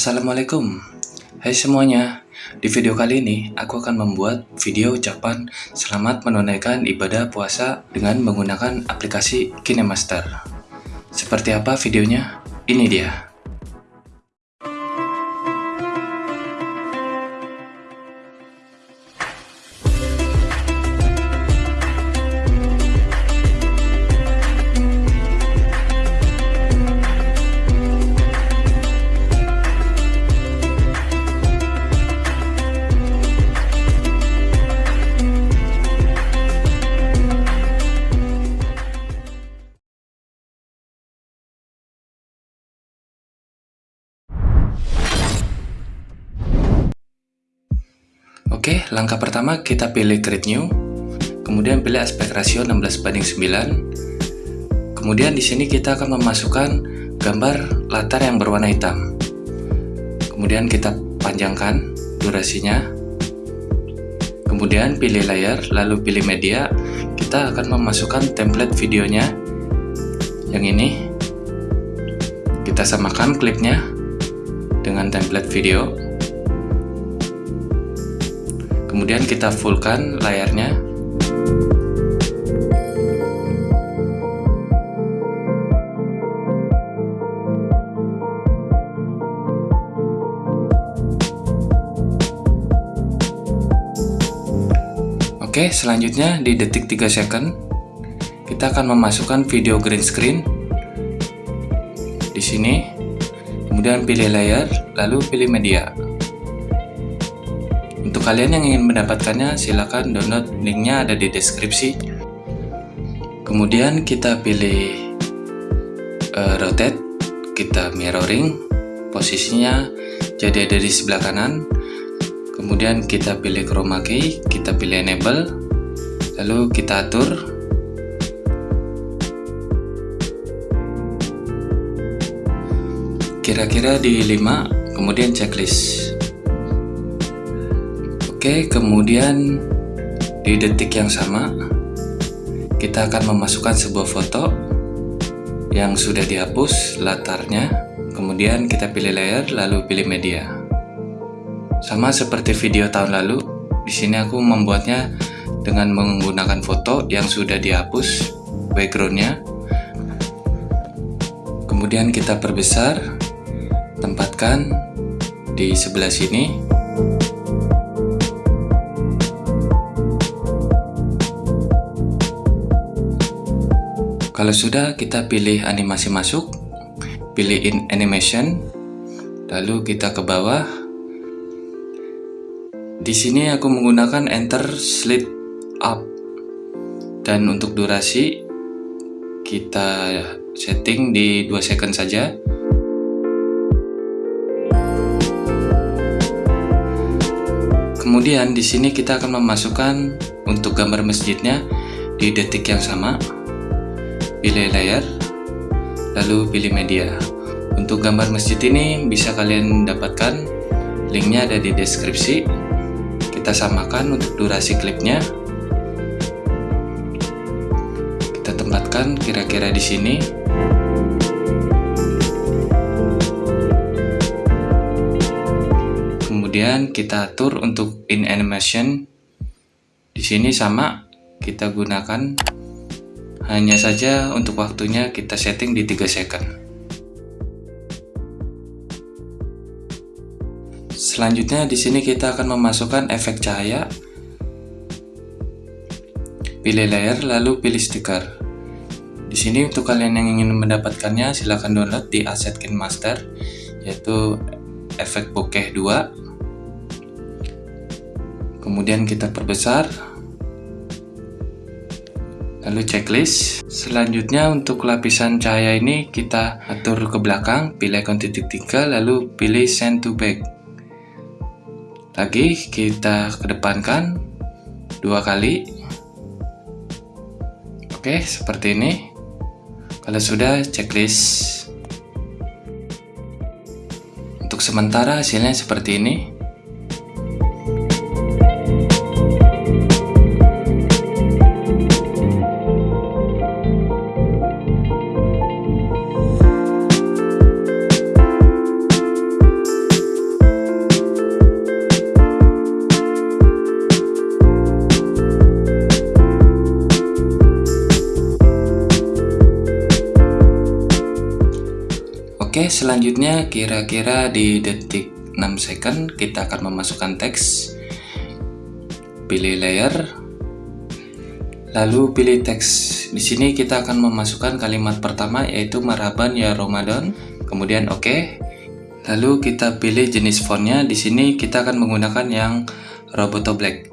Assalamualaikum. Hai semuanya Di video kali ini aku akan membuat video ucapan Selamat menunaikan ibadah puasa dengan menggunakan aplikasi KineMaster. Seperti apa videonya? Ini dia Oke, langkah pertama kita pilih create new, kemudian pilih aspek rasio 16 banding 9. Kemudian di sini kita akan memasukkan gambar latar yang berwarna hitam. Kemudian kita panjangkan durasinya. Kemudian pilih layar, lalu pilih media. Kita akan memasukkan template videonya yang ini. Kita samakan klipnya dengan template video kemudian kita fullkan layarnya Oke, selanjutnya di detik 3 second kita akan memasukkan video green screen di sini. Kemudian pilih layar, lalu pilih media. Kalian yang ingin mendapatkannya, silahkan download linknya ada di deskripsi. Kemudian kita pilih uh, rotate, kita mirroring, posisinya jadi ada di sebelah kanan. Kemudian kita pilih chroma key, kita pilih enable, lalu kita atur kira-kira di 5 kemudian checklist Oke, kemudian di detik yang sama kita akan memasukkan sebuah foto yang sudah dihapus latarnya, kemudian kita pilih layer lalu pilih media. Sama seperti video tahun lalu, di sini aku membuatnya dengan menggunakan foto yang sudah dihapus backgroundnya. Kemudian kita perbesar, tempatkan di sebelah sini Kalau sudah, kita pilih animasi masuk, pilih in animation, lalu kita ke bawah. Di sini aku menggunakan enter slide up. Dan untuk durasi kita setting di 2 second saja. Kemudian di sini kita akan memasukkan untuk gambar masjidnya di detik yang sama pilih layar, lalu pilih media. Untuk gambar masjid ini bisa kalian dapatkan, linknya ada di deskripsi. Kita samakan untuk durasi klipnya. Kita tempatkan kira-kira di sini. Kemudian kita atur untuk in animation. Di sini sama, kita gunakan hanya saja untuk waktunya kita setting di 3 second. Selanjutnya di sini kita akan memasukkan efek cahaya. Pilih layer lalu pilih stiker. Di sini untuk kalian yang ingin mendapatkannya silahkan download di Asset Master yaitu efek bokeh 2. Kemudian kita perbesar lalu checklist. Selanjutnya untuk lapisan cahaya ini kita atur ke belakang pilih icon titik tiga lalu pilih send to back. Lagi kita kedepankan dua kali. Oke seperti ini. Kalau sudah checklist. Untuk sementara hasilnya seperti ini Oke, selanjutnya kira-kira di detik 6 second kita akan memasukkan teks. Pilih layer. Lalu pilih teks. Di sini kita akan memasukkan kalimat pertama yaitu marhaban ya Ramadan. Kemudian oke. Lalu kita pilih jenis fontnya. Di sini kita akan menggunakan yang Roboto Black.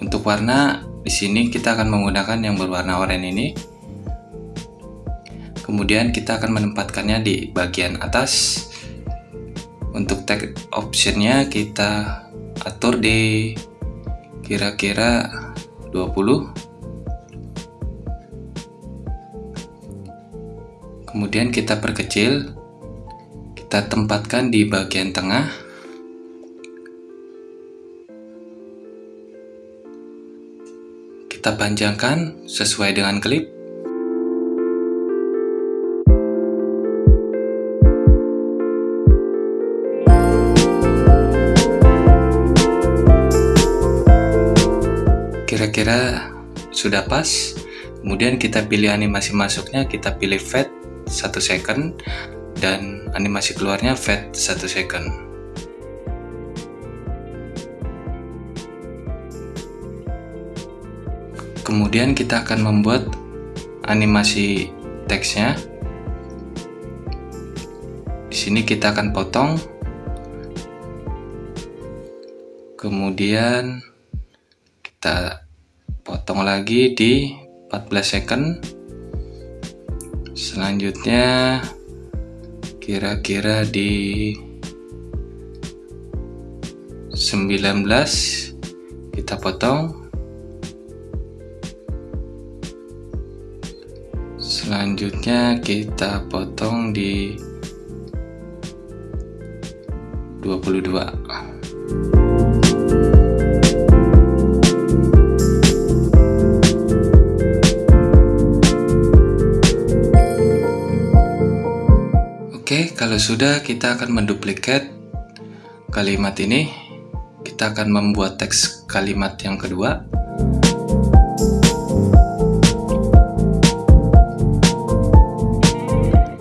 Untuk warna di sini kita akan menggunakan yang berwarna oranye ini. Kemudian kita akan menempatkannya di bagian atas. Untuk tag optionnya kita atur di kira-kira 20. Kemudian kita perkecil. Kita tempatkan di bagian tengah. Kita panjangkan sesuai dengan klip. Kira-kira sudah pas. Kemudian kita pilih animasi masuknya kita pilih fade 1 second dan animasi keluarnya fade 1 second. Kemudian kita akan membuat animasi teksnya. Di sini kita akan potong. Kemudian kita potong lagi di 14 second. Selanjutnya kira-kira di 19 kita potong. Selanjutnya kita potong di 22 Oke, kalau sudah kita akan menduplikat kalimat ini. Kita akan membuat teks kalimat yang kedua.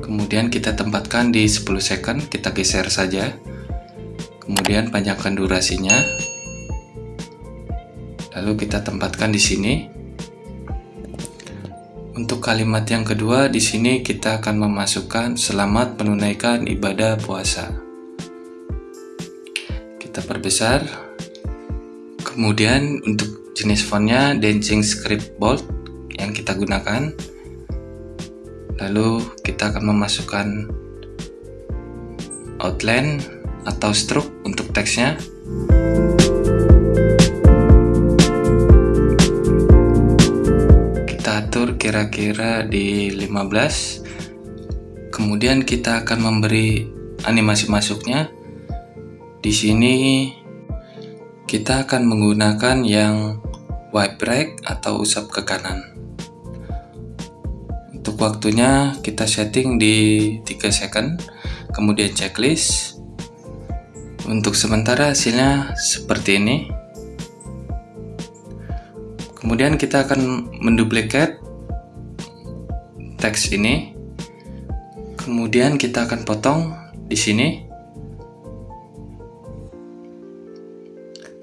Kemudian kita tempatkan di 10 second, kita geser saja. Kemudian panjangkan durasinya. Lalu kita tempatkan di sini. Kalimat yang kedua, di sini kita akan memasukkan selamat menunaikan ibadah puasa. Kita perbesar. Kemudian untuk jenis fontnya Dancing Script Bold yang kita gunakan. Lalu kita akan memasukkan outline atau stroke untuk teksnya. Kira-kira di 15 kemudian kita akan memberi animasi masuknya. Di sini kita akan menggunakan yang wipe right atau usap ke kanan. Untuk waktunya kita setting di 3 second kemudian checklist. Untuk sementara hasilnya seperti ini. Kemudian kita akan menduplikat teks ini. Kemudian kita akan potong di sini.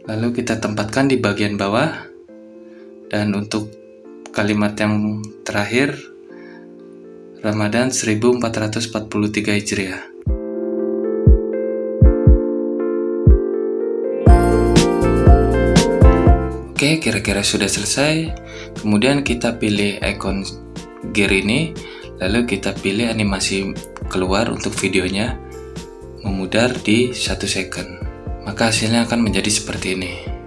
Lalu kita tempatkan di bagian bawah. Dan untuk kalimat yang terakhir Ramadan 1443 Hijriah. Oke, kira-kira sudah selesai. Kemudian kita pilih icon gear ini lalu kita pilih animasi keluar untuk videonya memudar di satu second. Maka hasilnya akan menjadi seperti ini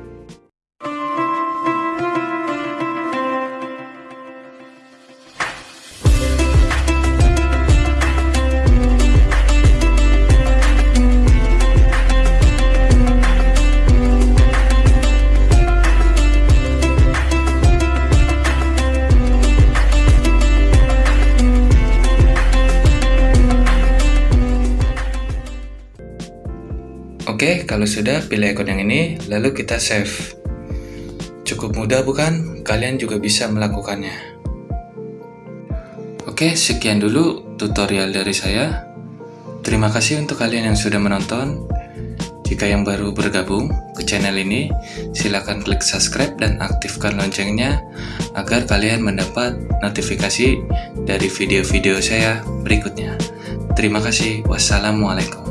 Oke, kalau sudah pilih ikon yang ini, lalu kita save. Cukup mudah bukan? Kalian juga bisa melakukannya. Oke, sekian dulu tutorial dari saya. Terima kasih untuk kalian yang sudah menonton. Jika yang baru bergabung ke channel ini, silakan klik subscribe dan aktifkan loncengnya agar kalian mendapat notifikasi dari video-video saya berikutnya. Terima kasih. Wassalamualaikum.